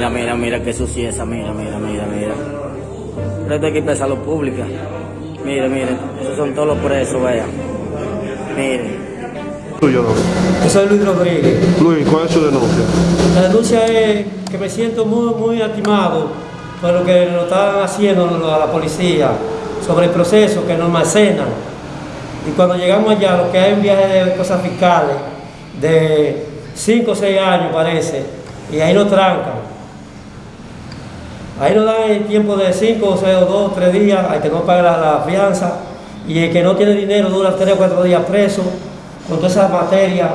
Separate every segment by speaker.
Speaker 1: Mira, mira, mira qué suciedad, mira, mira, mira, mira. Pero esto hay que salud pública. Mire, mire, esos son todos los presos, vean. Mire.
Speaker 2: Tuyo, no.
Speaker 3: Yo soy Luis Rodríguez.
Speaker 2: Luis, ¿cuál es su denuncia?
Speaker 3: La denuncia es que me siento muy, muy atimado por lo que nos están haciendo a la policía sobre el proceso que nos almacenan. Y cuando llegamos allá, lo que hay un viaje de cosas fiscales de 5 o 6 años parece, y ahí nos trancan. Ahí nos dan el tiempo de 5 o 6 o 2 3 días, hay que no paga la, la fianza, y el que no tiene dinero dura 3 o 4 días preso, con toda esa materia,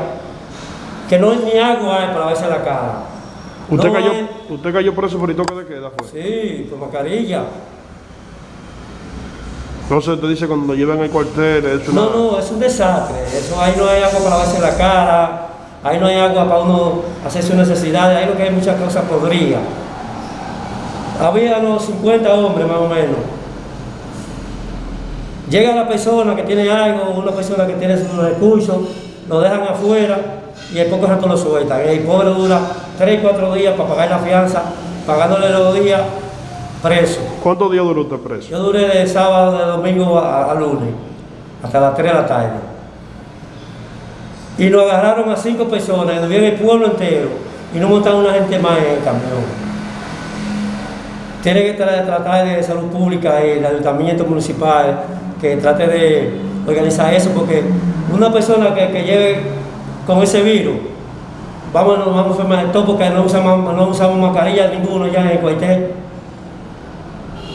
Speaker 3: que no ni agua hay para verse la cara.
Speaker 2: ¿Usted,
Speaker 3: No
Speaker 2: cayó,
Speaker 3: hay-
Speaker 2: ¿Usted cayó preso por el toque de queda? Fue?
Speaker 3: Sí, con mascarilla.
Speaker 2: Entonces te dice cuando llevan al cuartel, es una...
Speaker 3: No, no, es un desastre. Eso, ahí no hay agua para lavarse la cara, ahí no hay agua para uno hacer sus necesidades, ahí lo que hay muchas cosas podridas. Había unos 50 hombres más o menos. Llega la persona que tiene algo, una persona que tiene sus recursos, lo dejan afuera y en poco rato lo sueltan. El pobre dura 3 4 días para pagar la fianza, pagándole los días preso.
Speaker 2: ¿Cuántos días duró usted preso?
Speaker 3: Yo duré de sábado, de domingo a, a lunes, hasta las 3 de la tarde. Y nos agarraron a cinco personas, nos el pueblo entero, y no montaron una gente más en el camión. Tiene que tra- tratar de salud pública y el ayuntamiento municipal que trate de organizar eso, porque una persona que, que lleve con ese virus, vamos, vamos a enfermar todo porque no usamos, no usamos mascarilla ninguno ya en el cuartel.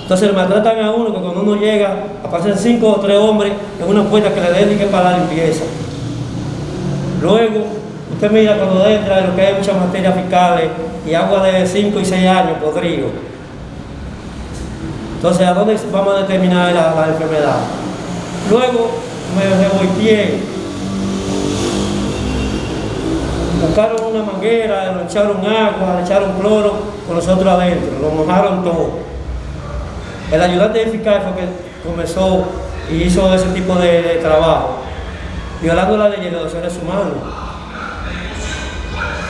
Speaker 3: Entonces maltratan a uno que cuando uno llega aparecen cinco o tres hombres en una puerta que le dediquen para la limpieza. Luego, usted mira cuando entra lo que hay muchas materias fiscales y agua de 5 y 6 años podrido. Entonces, ¿a dónde vamos a determinar la, enfermedad? Luego me revolteé. Buscaron una manguera, le echaron agua, le echaron cloro con nosotros adentro, lo mojaron todo. El ayudante fiscal fue que comenzó y hizo ese tipo de, de trabajo, violando la ley de los seres humanos.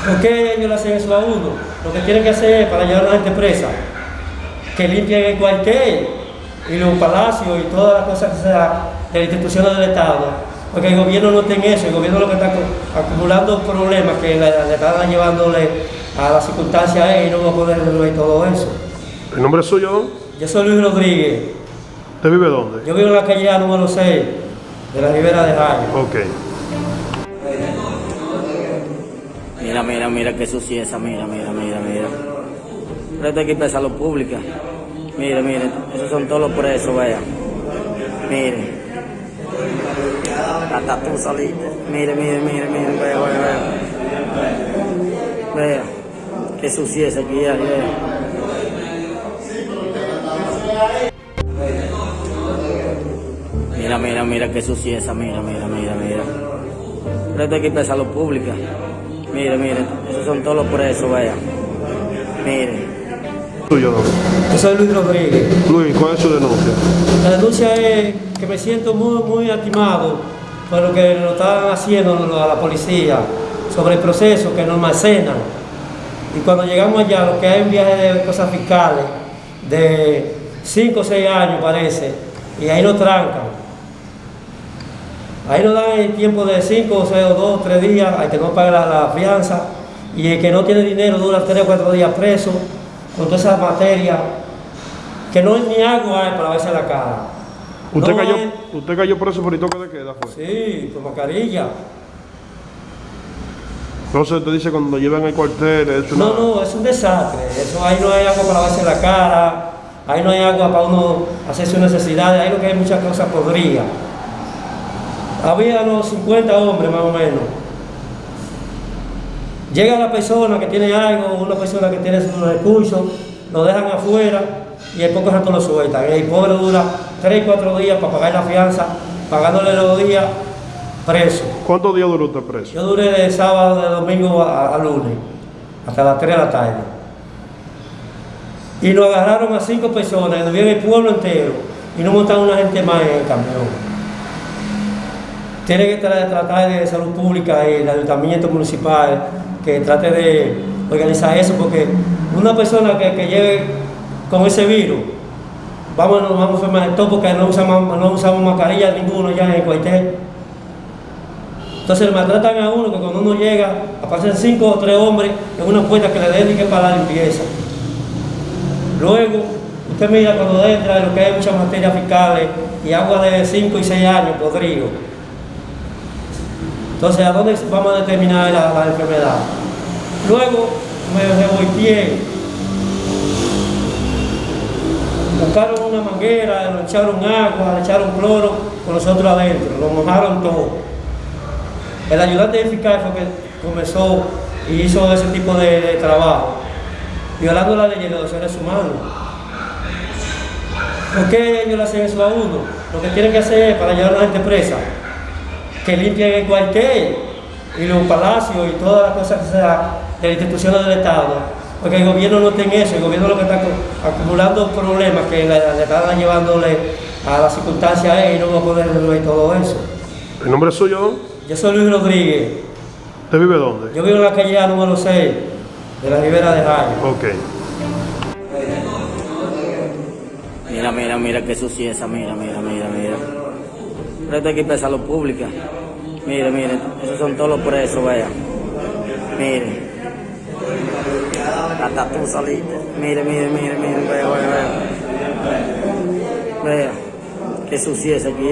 Speaker 3: ¿Por qué ellos le hacen eso a uno? Lo que tienen que hacer es para llevar a la gente presa, que limpien el cuartel y los palacios y todas las cosas que sea de las instituciones del Estado. Porque el gobierno no tiene eso, el gobierno lo que está acu- acumulando problemas que le, le están llevándole a las circunstancias a él y no va a poder resolver todo eso.
Speaker 2: ¿El nombre es suyo, don?
Speaker 3: Yo soy Luis Rodríguez.
Speaker 2: ¿Usted vive dónde?
Speaker 3: Yo vivo en la calle número 6 de la Ribera de Jaime.
Speaker 2: Ok.
Speaker 1: Mira, mira, mira qué suciedad, mira, mira, mira, mira. Pero esto hay que salud pública. Mire, mire, esos son todos los presos, vean. Mire. Hasta tú saliste. Mire, mire, mire, mire, vea, vea, vea. Vea. Qué suciedad aquí hay, vea. Mira, mira, mira qué suciedad, mira, mira, mira, mira. Pero esto hay que salud pública. Mire, mire, esos son todos los presos, vean. Mire.
Speaker 2: Tuyo.
Speaker 3: Yo soy Luis Rodríguez.
Speaker 2: Luis, ¿cuál es su denuncia?
Speaker 3: La denuncia es que me siento muy, muy atimado por lo que nos están haciendo a la policía sobre el proceso que nos almacenan. Y cuando llegamos allá, lo que hay un viaje de cosas fiscales de 5 o 6 años parece, y ahí nos trancan. Ahí nos dan el tiempo de 5 o 6 o 2 3 días, hay que no paga la, la fianza, y el que no tiene dinero dura 3 o 4 días preso, con toda esa materia, que no ni agua hay para verse la cara.
Speaker 2: ¿Usted,
Speaker 3: No
Speaker 2: cayó,
Speaker 3: hay-
Speaker 2: ¿Usted cayó preso por el toque de queda? Fue?
Speaker 3: Sí, con mascarilla.
Speaker 2: Entonces te dice cuando llevan al cuartel, es una...
Speaker 3: No, no, es un desastre. Eso, ahí no hay agua para lavarse la cara, ahí no hay agua para uno hacer sus necesidades, ahí lo que hay muchas cosas podridas. Había unos 50 hombres más o menos. Llega la persona que tiene algo, una persona que tiene sus recursos, lo dejan afuera y en poco rato lo sueltan. El pobre dura 3 4 días para pagar la fianza, pagándole los días preso.
Speaker 2: ¿Cuántos días duró usted preso?
Speaker 3: Yo duré de sábado, de domingo a, a lunes, hasta las 3 de la tarde. Y nos agarraron a cinco personas, nos vieron el pueblo entero, y no montaron una gente más en el camión. Tiene que tra- tratar de salud pública y el ayuntamiento municipal que trate de organizar eso, porque una persona que, que llegue con ese virus, vamos, vamos a enfermar de todo porque no usamos, no usamos mascarilla ninguno ya en el cuartel. Entonces maltratan a uno que cuando uno llega, aparecen cinco o tres hombres en una puerta que le dediquen para la limpieza. Luego, usted mira cuando entra lo que hay muchas materias fiscales y agua de 5 y 6 años podrido. Entonces, ¿a dónde vamos a determinar la, enfermedad? Luego me revolteé. Buscaron una manguera, le echaron agua, le echaron cloro con nosotros adentro, lo mojaron todo. El ayudante fiscal fue que comenzó y hizo ese tipo de, de trabajo, violando la ley de los seres humanos. ¿Por qué ellos le hacen eso a uno? Lo que tienen que hacer es para llevar a la gente presa, que limpien el cuartel y los palacios y todas las cosas que sean de las instituciones del Estado. Porque el gobierno no tiene eso, el gobierno lo que está acu- acumulando problemas que le, le están llevándole a las circunstancias a él y no va a poder resolver todo eso.
Speaker 2: ¿El nombre es suyo?
Speaker 3: Yo soy Luis Rodríguez,
Speaker 2: ¿Usted vive dónde?
Speaker 3: yo vivo en la calle A número 6 de la Ribera de Jaime.
Speaker 2: Ok.
Speaker 1: Mira, mira, mira qué suciedad, mira, mira, mira, mira. Pero esto hay que empezar salud pública. Miren, miren, esos son todos los presos, vean. Miren. Hasta tú saliste. Miren, miren, miren, miren, vean, vean, vean. Vean. Qué suciedad aquí.